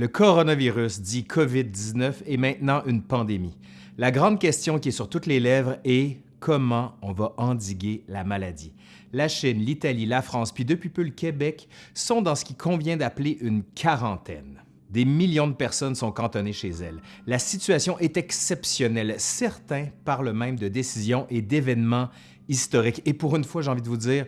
Le coronavirus, dit COVID-19, est maintenant une pandémie. La grande question qui est sur toutes les lèvres est comment on va endiguer la maladie. La Chine, l'Italie, la France, puis depuis peu le Québec sont dans ce qui convient d'appeler une quarantaine. Des millions de personnes sont cantonnées chez elles. La situation est exceptionnelle. Certains parlent même de décisions et d'événements historiques. Et pour une fois, j'ai envie de vous dire,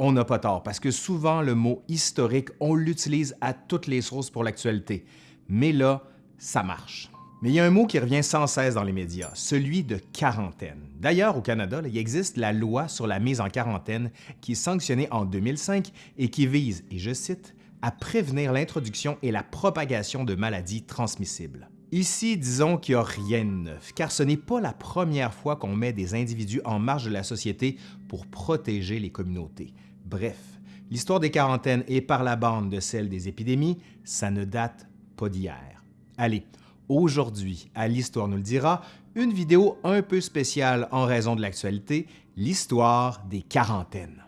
on n'a pas tort, parce que souvent le mot historique, on l'utilise à toutes les sources pour l'actualité. Mais là, ça marche. Mais il y a un mot qui revient sans cesse dans les médias, celui de quarantaine. D'ailleurs, au Canada, il existe la loi sur la mise en quarantaine qui est sanctionnée en 2005 et qui vise, et je cite, à prévenir l'introduction et la propagation de maladies transmissibles. Ici, disons qu'il n'y a rien de neuf, car ce n'est pas la première fois qu'on met des individus en marge de la société pour protéger les communautés. Bref, l'histoire des quarantaines et par la bande de celle des épidémies, ça ne date pas d'hier. Allez, aujourd'hui, à l'Histoire nous le dira, une vidéo un peu spéciale en raison de l'actualité, l'histoire des quarantaines.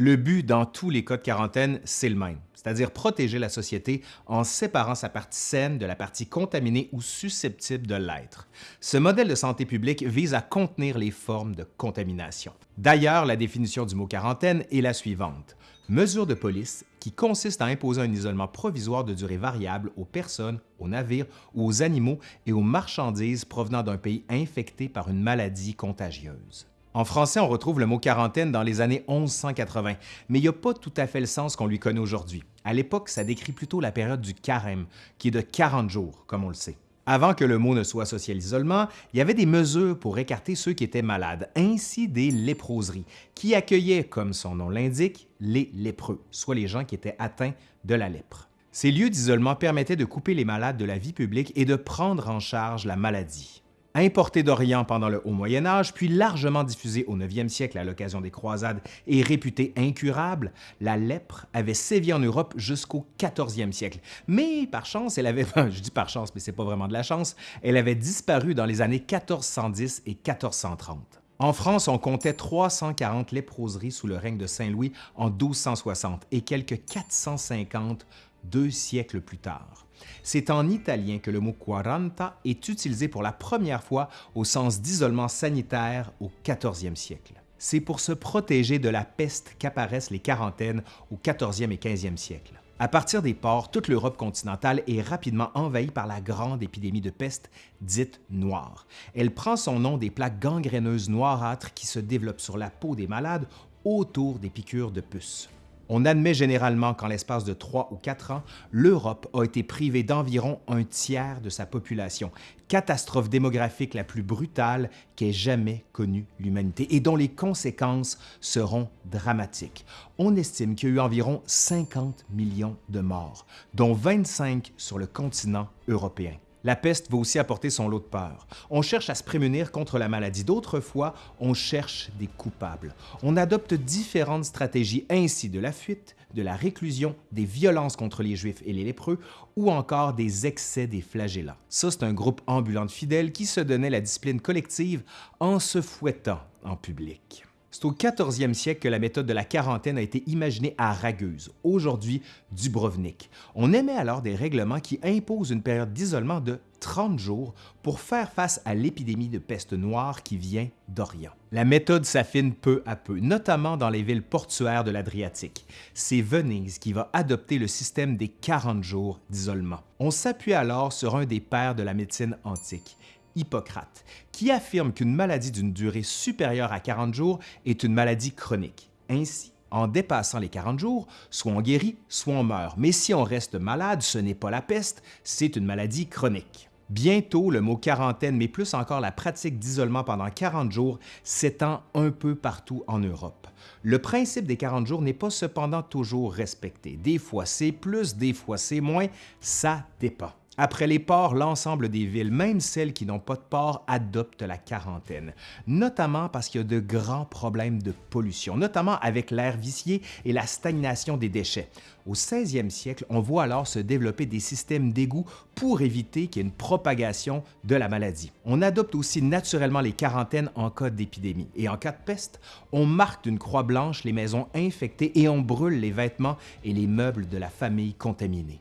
Le but dans tous les cas de quarantaine, c'est le même, c'est-à-dire protéger la société en séparant sa partie saine de la partie contaminée ou susceptible de l'être. Ce modèle de santé publique vise à contenir les formes de contamination. D'ailleurs, la définition du mot quarantaine est la suivante. Mesure de police qui consiste à imposer un isolement provisoire de durée variable aux personnes, aux navires aux animaux et aux marchandises provenant d'un pays infecté par une maladie contagieuse. En français, on retrouve le mot quarantaine dans les années 1180, mais il n'y a pas tout à fait le sens qu'on lui connaît aujourd'hui. À l'époque, ça décrit plutôt la période du carême, qui est de 40 jours, comme on le sait. Avant que le mot ne soit associé à l'isolement, il y avait des mesures pour écarter ceux qui étaient malades, ainsi des léproseries, qui accueillaient, comme son nom l'indique, les lépreux, soit les gens qui étaient atteints de la lèpre. Ces lieux d'isolement permettaient de couper les malades de la vie publique et de prendre en charge la maladie. Importé d'Orient pendant le Haut Moyen Âge, puis largement diffusé au 9e siècle à l'occasion des croisades et réputée incurable, la lèpre avait sévi en Europe jusqu'au 14e siècle. Mais par chance, elle avait, je dis par chance, mais c'est pas vraiment de la chance, elle avait disparu dans les années 1410 et 1430. En France, on comptait 340 léproseries sous le règne de Saint-Louis en 1260 et quelques 450 deux siècles plus tard. C'est en italien que le mot quaranta est utilisé pour la première fois au sens d'isolement sanitaire au 14e siècle. C'est pour se protéger de la peste qu'apparaissent les quarantaines au 14e et 15e siècle. À partir des ports, toute l'Europe continentale est rapidement envahie par la grande épidémie de peste dite noire. Elle prend son nom des plaques gangréneuses noirâtres qui se développent sur la peau des malades autour des piqûres de puces. On admet généralement qu'en l'espace de trois ou quatre ans, l'Europe a été privée d'environ un tiers de sa population, catastrophe démographique la plus brutale qu'ait jamais connue l'humanité et dont les conséquences seront dramatiques. On estime qu'il y a eu environ 50 millions de morts, dont 25 sur le continent européen. La peste va aussi apporter son lot de peur. On cherche à se prémunir contre la maladie. D'autres fois, on cherche des coupables. On adopte différentes stratégies, ainsi de la fuite, de la réclusion, des violences contre les Juifs et les lépreux ou encore des excès des flagellants. Ça, c'est un groupe ambulant de fidèles qui se donnait la discipline collective en se fouettant en public. C'est au 14e siècle que la méthode de la quarantaine a été imaginée à Ragueuse, aujourd'hui Dubrovnik. On émet alors des règlements qui imposent une période d'isolement de 30 jours pour faire face à l'épidémie de peste noire qui vient d'Orient. La méthode s'affine peu à peu, notamment dans les villes portuaires de l'Adriatique. C'est Venise qui va adopter le système des 40 jours d'isolement. On s'appuie alors sur un des pères de la médecine antique, Hippocrate, qui affirme qu'une maladie d'une durée supérieure à 40 jours est une maladie chronique. Ainsi, en dépassant les 40 jours, soit on guérit, soit on meurt. Mais si on reste malade, ce n'est pas la peste, c'est une maladie chronique. Bientôt, le mot quarantaine, mais plus encore la pratique d'isolement pendant 40 jours, s'étend un peu partout en Europe. Le principe des 40 jours n'est pas cependant toujours respecté. Des fois c'est plus, des fois c'est moins, ça dépend. Après les ports, l'ensemble des villes, même celles qui n'ont pas de port, adoptent la quarantaine, notamment parce qu'il y a de grands problèmes de pollution, notamment avec l'air vicié et la stagnation des déchets. Au 16e siècle, on voit alors se développer des systèmes d'égouts pour éviter qu'il y ait une propagation de la maladie. On adopte aussi naturellement les quarantaines en cas d'épidémie. Et en cas de peste, on marque d'une croix blanche les maisons infectées et on brûle les vêtements et les meubles de la famille contaminée.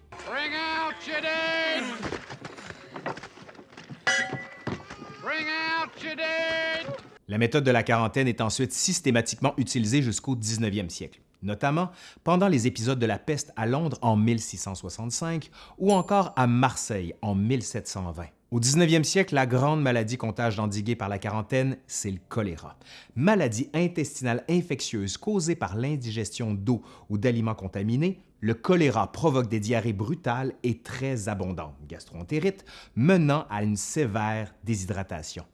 La méthode de la quarantaine est ensuite systématiquement utilisée jusqu'au 19e siècle, notamment pendant les épisodes de la peste à Londres en 1665 ou encore à Marseille en 1720. Au 19e siècle, la grande maladie contagieux endiguée par la quarantaine, c'est le choléra. Maladie intestinale infectieuse causée par l'indigestion d'eau ou d'aliments contaminés, le choléra provoque des diarrhées brutales et très abondantes, gastroentérite, menant à une sévère déshydratation.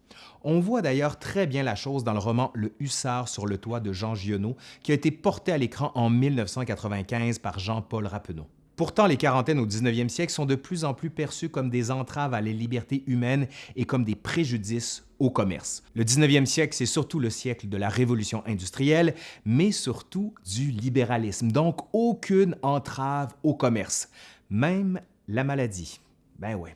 On voit d'ailleurs très bien la chose dans le roman Le Hussard sur le toit de Jean Giono, qui a été porté à l'écran en 1995 par Jean-Paul Rappeneau. Pourtant, les quarantaines au 19e siècle sont de plus en plus perçues comme des entraves à la liberté humaine et comme des préjudices au commerce. Le 19e siècle, c'est surtout le siècle de la révolution industrielle, mais surtout du libéralisme, donc aucune entrave au commerce, même la maladie. Ben ouais.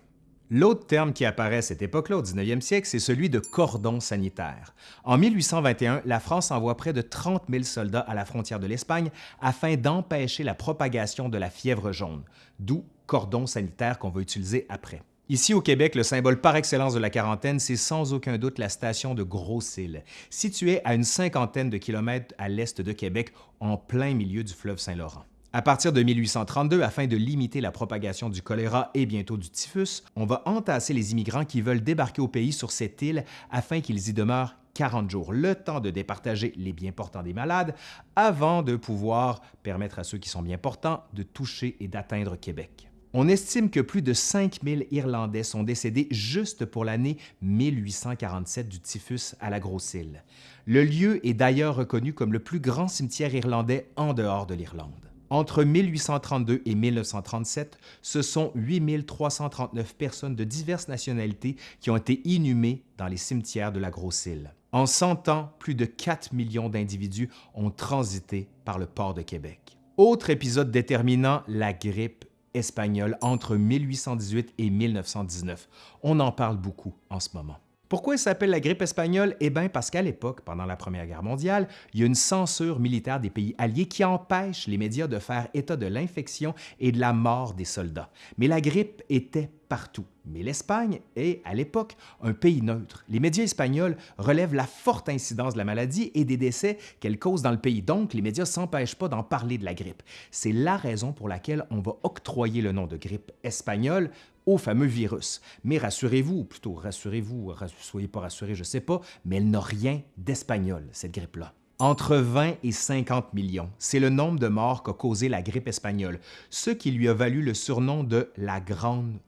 L'autre terme qui apparaît à cette époque-là, au 19e siècle, c'est celui de cordon sanitaire. En 1821, la France envoie près de 30 000 soldats à la frontière de l'Espagne afin d'empêcher la propagation de la fièvre jaune, d'où cordon sanitaire qu'on va utiliser après. Ici au Québec, le symbole par excellence de la quarantaine, c'est sans aucun doute la station de Gros-Île, située à une cinquantaine de kilomètres à l'est de Québec, en plein milieu du fleuve Saint-Laurent. À partir de 1832, afin de limiter la propagation du choléra et bientôt du typhus, on va entasser les immigrants qui veulent débarquer au pays sur cette île afin qu'ils y demeurent 40 jours, le temps de départager les bien portants des malades avant de pouvoir permettre à ceux qui sont bien portants de toucher et d'atteindre Québec. On estime que plus de 5000 Irlandais sont décédés juste pour l'année 1847 du typhus à la Grosse-Île. Le lieu est d'ailleurs reconnu comme le plus grand cimetière irlandais en dehors de l'Irlande. Entre 1832 et 1937, ce sont 8339 personnes de diverses nationalités qui ont été inhumées dans les cimetières de la Grosse-Île. En 100 ans, plus de 4 millions d'individus ont transité par le port de Québec. Autre épisode déterminant, la grippe espagnole entre 1818 et 1919. On en parle beaucoup en ce moment. Pourquoi elle s'appelle la grippe espagnole? Eh bien parce qu'à l'époque, pendant la Première Guerre mondiale, il y a une censure militaire des pays alliés qui empêche les médias de faire état de l'infection et de la mort des soldats. Mais la grippe était partout. Mais l'Espagne est, à l'époque, un pays neutre. Les médias espagnols relèvent la forte incidence de la maladie et des décès qu'elle cause dans le pays. Donc, les médias s'empêchent pas d'en parler de la grippe. C'est la raison pour laquelle on va octroyer le nom de grippe espagnole au fameux virus. Mais rassurez-vous, ou plutôt rassurez-vous, soyez pas rassurés, je sais pas, mais elle n'a rien d'espagnol, cette grippe-là. Entre 20 et 50 millions, c'est le nombre de morts qu'a causé la grippe espagnole, ce qui lui a valu le surnom de la Grande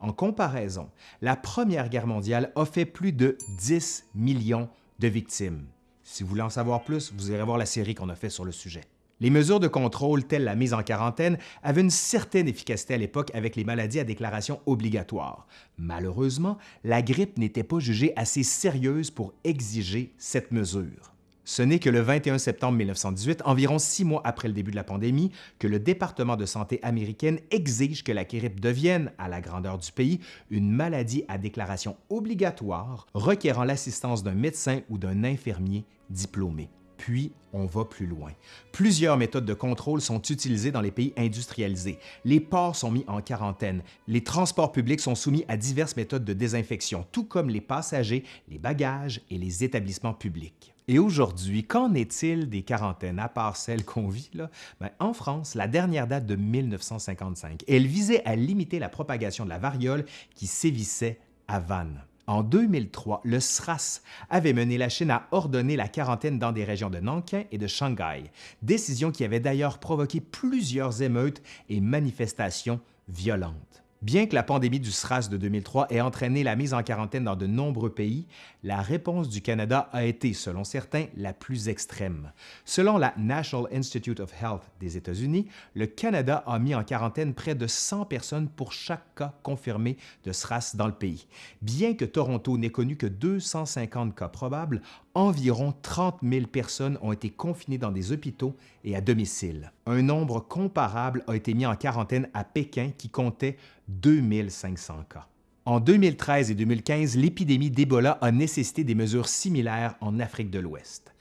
En comparaison, la Première Guerre mondiale a fait plus de 10 millions de victimes. Si vous voulez en savoir plus, vous irez voir la série qu'on a fait sur le sujet. Les mesures de contrôle telles la mise en quarantaine avaient une certaine efficacité à l'époque avec les maladies à déclaration obligatoire. Malheureusement, la grippe n'était pas jugée assez sérieuse pour exiger cette mesure. Ce n'est que le 21 septembre 1918, environ six mois après le début de la pandémie, que le département de santé américaine exige que la grippe devienne, à la grandeur du pays, une maladie à déclaration obligatoire requérant l'assistance d'un médecin ou d'un infirmier diplômé. Puis, on va plus loin. Plusieurs méthodes de contrôle sont utilisées dans les pays industrialisés. Les ports sont mis en quarantaine. Les transports publics sont soumis à diverses méthodes de désinfection, tout comme les passagers, les bagages et les établissements publics. Et aujourd'hui, qu'en est-il des quarantaines, à part celles qu'on vit? Là? Ben, en France, la dernière date de 1955. Elle visait à limiter la propagation de la variole qui sévissait à Vannes. En 2003, le SRAS avait mené la Chine à ordonner la quarantaine dans des régions de Nankin et de Shanghai, décision qui avait d'ailleurs provoqué plusieurs émeutes et manifestations violentes. Bien que la pandémie du SRAS de 2003 ait entraîné la mise en quarantaine dans de nombreux pays, la réponse du Canada a été, selon certains, la plus extrême. Selon la National Institute of Health des États-Unis, le Canada a mis en quarantaine près de 100 personnes pour chaque cas confirmé de SRAS dans le pays. Bien que Toronto n'ait connu que 250 cas probables, environ 30 000 personnes ont été confinées dans des hôpitaux et à domicile. Un nombre comparable a été mis en quarantaine à Pékin qui comptait 2500 cas. En 2013 et 2015, l'épidémie d'Ebola a nécessité des mesures similaires en Afrique de l'Ouest.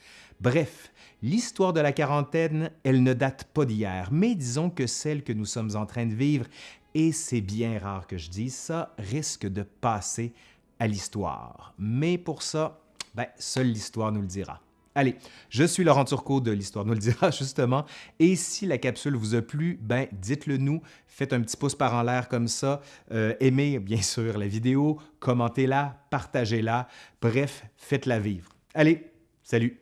Bref, l'histoire de la quarantaine, elle ne date pas d'hier, mais disons que celle que nous sommes en train de vivre, et c'est bien rare que je dise ça, risque de passer à l'histoire. Mais pour ça, ben, seule l'histoire nous le dira. Allez, je suis Laurent Turcot de l'Histoire nous le dira justement, et si la capsule vous a plu, ben dites-le nous, faites un petit pouce par en l'air comme ça, euh, aimez bien sûr la vidéo, commentez-la, partagez-la, bref, faites-la vivre. Allez, salut!